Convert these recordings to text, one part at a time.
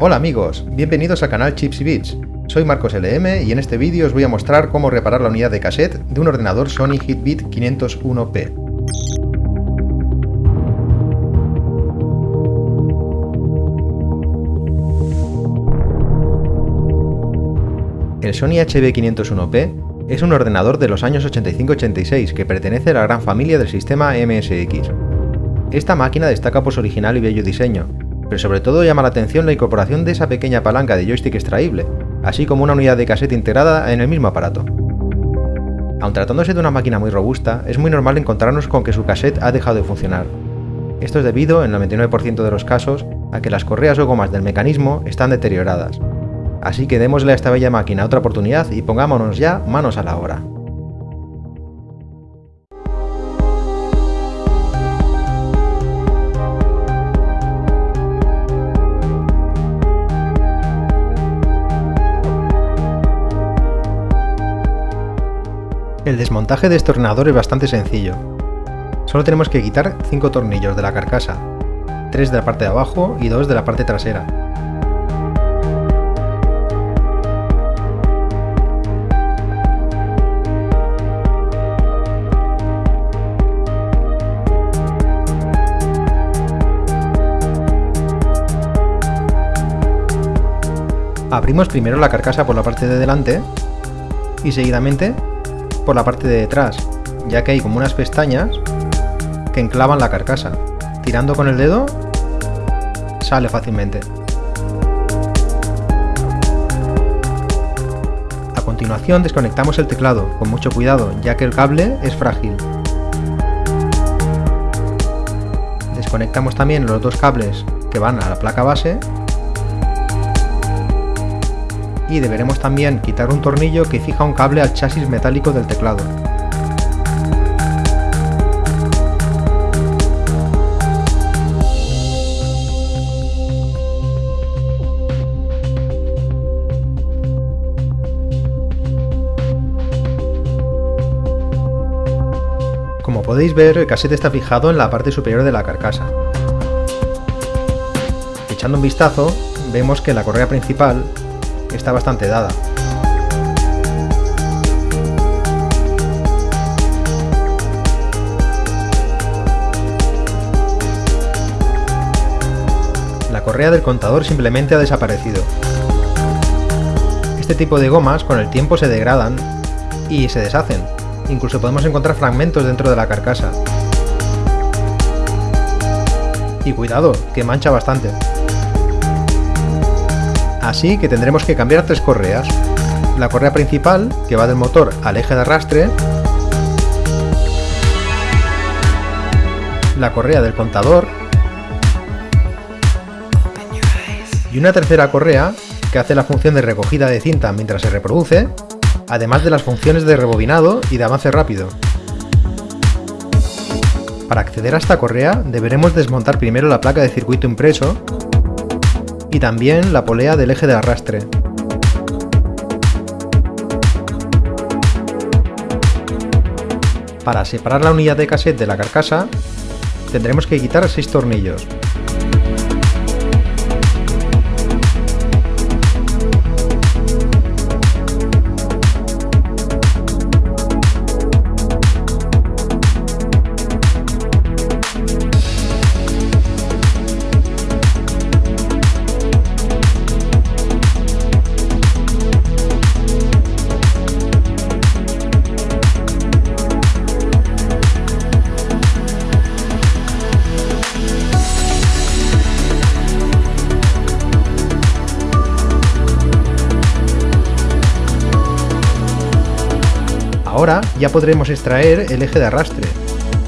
Hola amigos, bienvenidos al canal Chips y Bits. Soy Marcos LM y en este vídeo os voy a mostrar cómo reparar la unidad de cassette de un ordenador Sony Hitbit 501P. El Sony HB501P es un ordenador de los años 85-86 que pertenece a la gran familia del sistema MSX. Esta máquina destaca por su original y bello diseño, pero sobre todo llama la atención la incorporación de esa pequeña palanca de joystick extraíble, así como una unidad de cassette integrada en el mismo aparato. Aun tratándose de una máquina muy robusta, es muy normal encontrarnos con que su cassette ha dejado de funcionar. Esto es debido, en el 99% de los casos, a que las correas o gomas del mecanismo están deterioradas. Así que démosle a esta bella máquina otra oportunidad y pongámonos ya manos a la obra. El desmontaje de este ordenador es bastante sencillo. Solo tenemos que quitar 5 tornillos de la carcasa, 3 de la parte de abajo y 2 de la parte trasera. Abrimos primero la carcasa por la parte de delante y seguidamente por la parte de detrás, ya que hay como unas pestañas que enclavan la carcasa. Tirando con el dedo, sale fácilmente. A continuación desconectamos el teclado, con mucho cuidado, ya que el cable es frágil. Desconectamos también los dos cables que van a la placa base y deberemos también quitar un tornillo que fija un cable al chasis metálico del teclado. Como podéis ver, el cassette está fijado en la parte superior de la carcasa. Echando un vistazo, vemos que la correa principal está bastante dada. La correa del contador simplemente ha desaparecido. Este tipo de gomas con el tiempo se degradan y se deshacen. Incluso podemos encontrar fragmentos dentro de la carcasa. Y cuidado, que mancha bastante. Así que tendremos que cambiar tres correas. La correa principal, que va del motor al eje de arrastre, la correa del contador y una tercera correa que hace la función de recogida de cinta mientras se reproduce, además de las funciones de rebobinado y de avance rápido. Para acceder a esta correa deberemos desmontar primero la placa de circuito impreso y también la polea del eje de arrastre. Para separar la unidad de cassette de la carcasa, tendremos que quitar 6 tornillos, ya podremos extraer el eje de arrastre.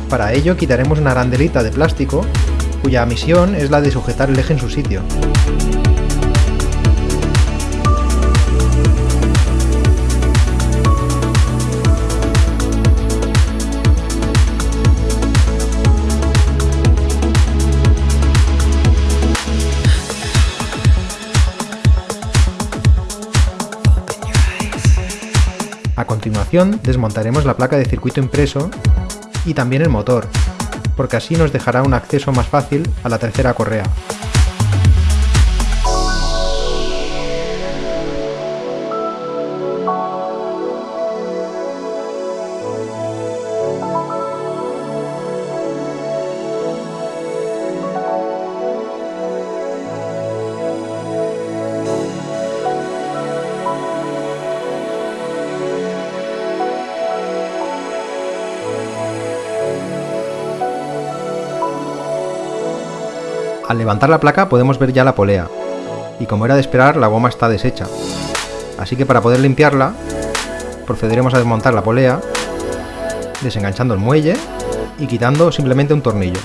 Para ello quitaremos una arandelita de plástico, cuya misión es la de sujetar el eje en su sitio. A continuación desmontaremos la placa de circuito impreso y también el motor, porque así nos dejará un acceso más fácil a la tercera correa. Al levantar la placa podemos ver ya la polea, y como era de esperar la goma está deshecha. Así que para poder limpiarla, procederemos a desmontar la polea, desenganchando el muelle y quitando simplemente un tornillo.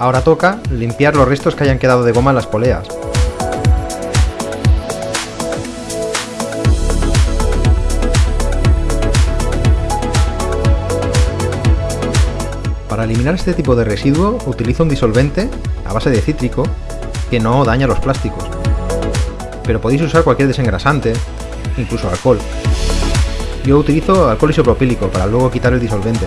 Ahora toca limpiar los restos que hayan quedado de goma en las poleas. Para eliminar este tipo de residuo utilizo un disolvente a base de cítrico que no daña los plásticos. Pero podéis usar cualquier desengrasante, incluso alcohol. Yo utilizo alcohol isopropílico para luego quitar el disolvente.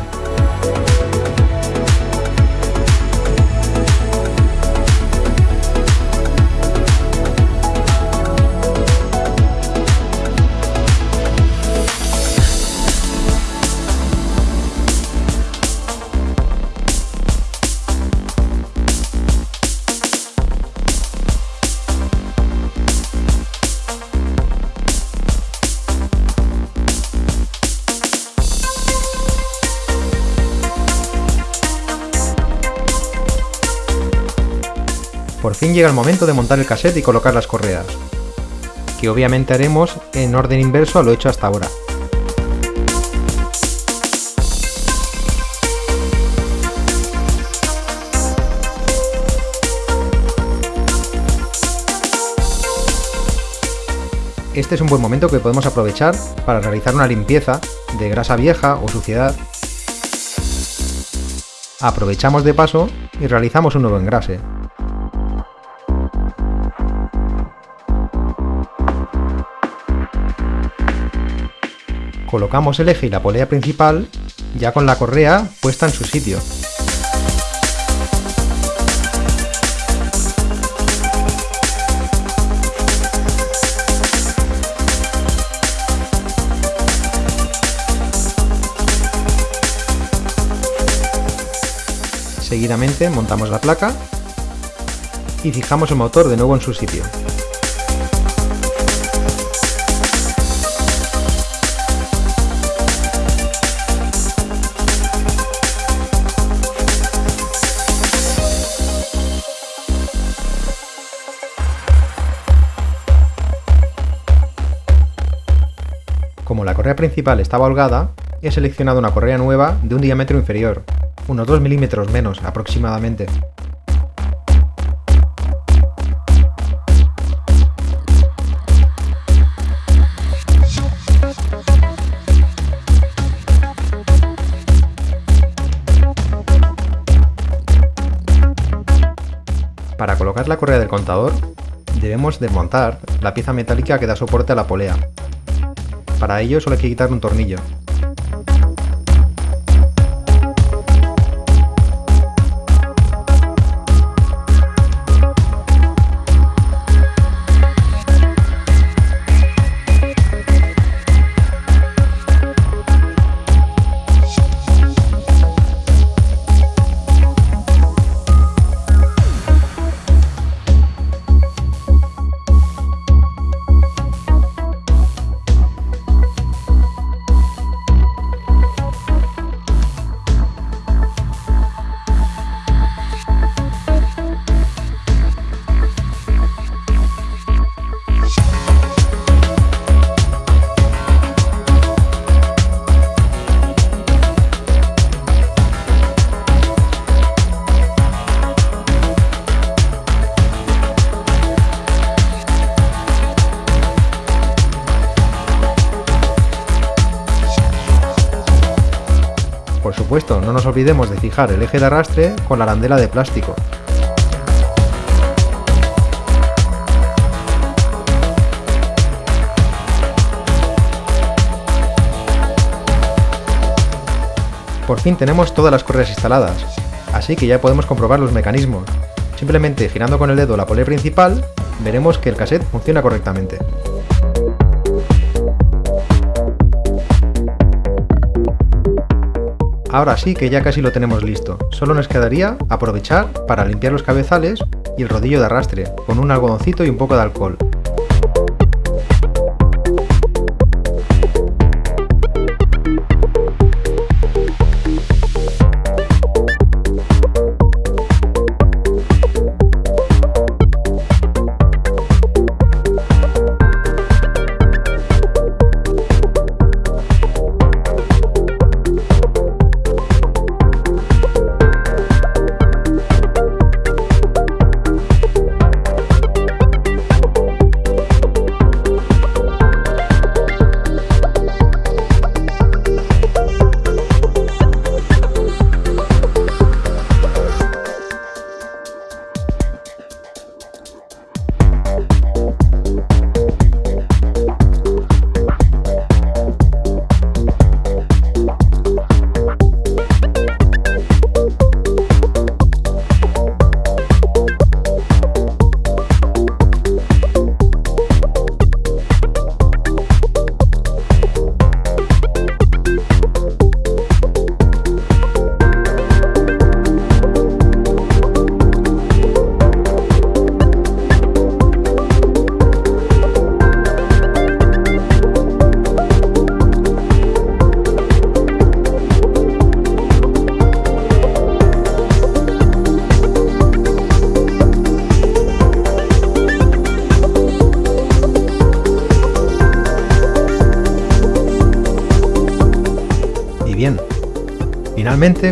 Por fin llega el momento de montar el cassette y colocar las correas, que obviamente haremos en orden inverso a lo hecho hasta ahora. Este es un buen momento que podemos aprovechar para realizar una limpieza de grasa vieja o suciedad. Aprovechamos de paso y realizamos un nuevo engrase. Colocamos el eje y la polea principal ya con la correa puesta en su sitio. Seguidamente montamos la placa y fijamos el motor de nuevo en su sitio. Correa principal estaba holgada, he seleccionado una correa nueva de un diámetro inferior, unos 2 milímetros menos aproximadamente. Para colocar la correa del contador, debemos desmontar la pieza metálica que da soporte a la polea, para ello solo hay que quitar un tornillo. Supuesto, no nos olvidemos de fijar el eje de arrastre con la arandela de plástico. Por fin tenemos todas las correas instaladas, así que ya podemos comprobar los mecanismos. Simplemente girando con el dedo la polea principal, veremos que el cassette funciona correctamente. Ahora sí que ya casi lo tenemos listo, solo nos quedaría aprovechar para limpiar los cabezales y el rodillo de arrastre, con un algodoncito y un poco de alcohol.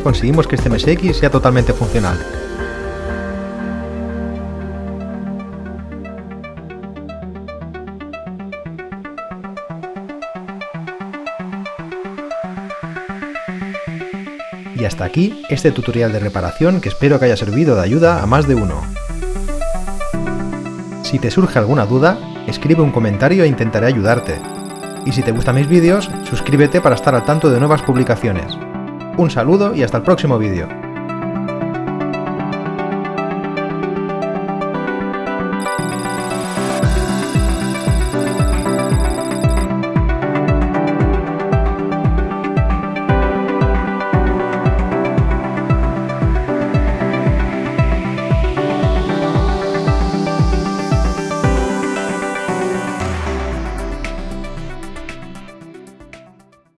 Conseguimos que este MSX sea totalmente funcional. Y hasta aquí este tutorial de reparación que espero que haya servido de ayuda a más de uno. Si te surge alguna duda, escribe un comentario e intentaré ayudarte. Y si te gustan mis vídeos, suscríbete para estar al tanto de nuevas publicaciones. Un saludo y hasta el próximo vídeo.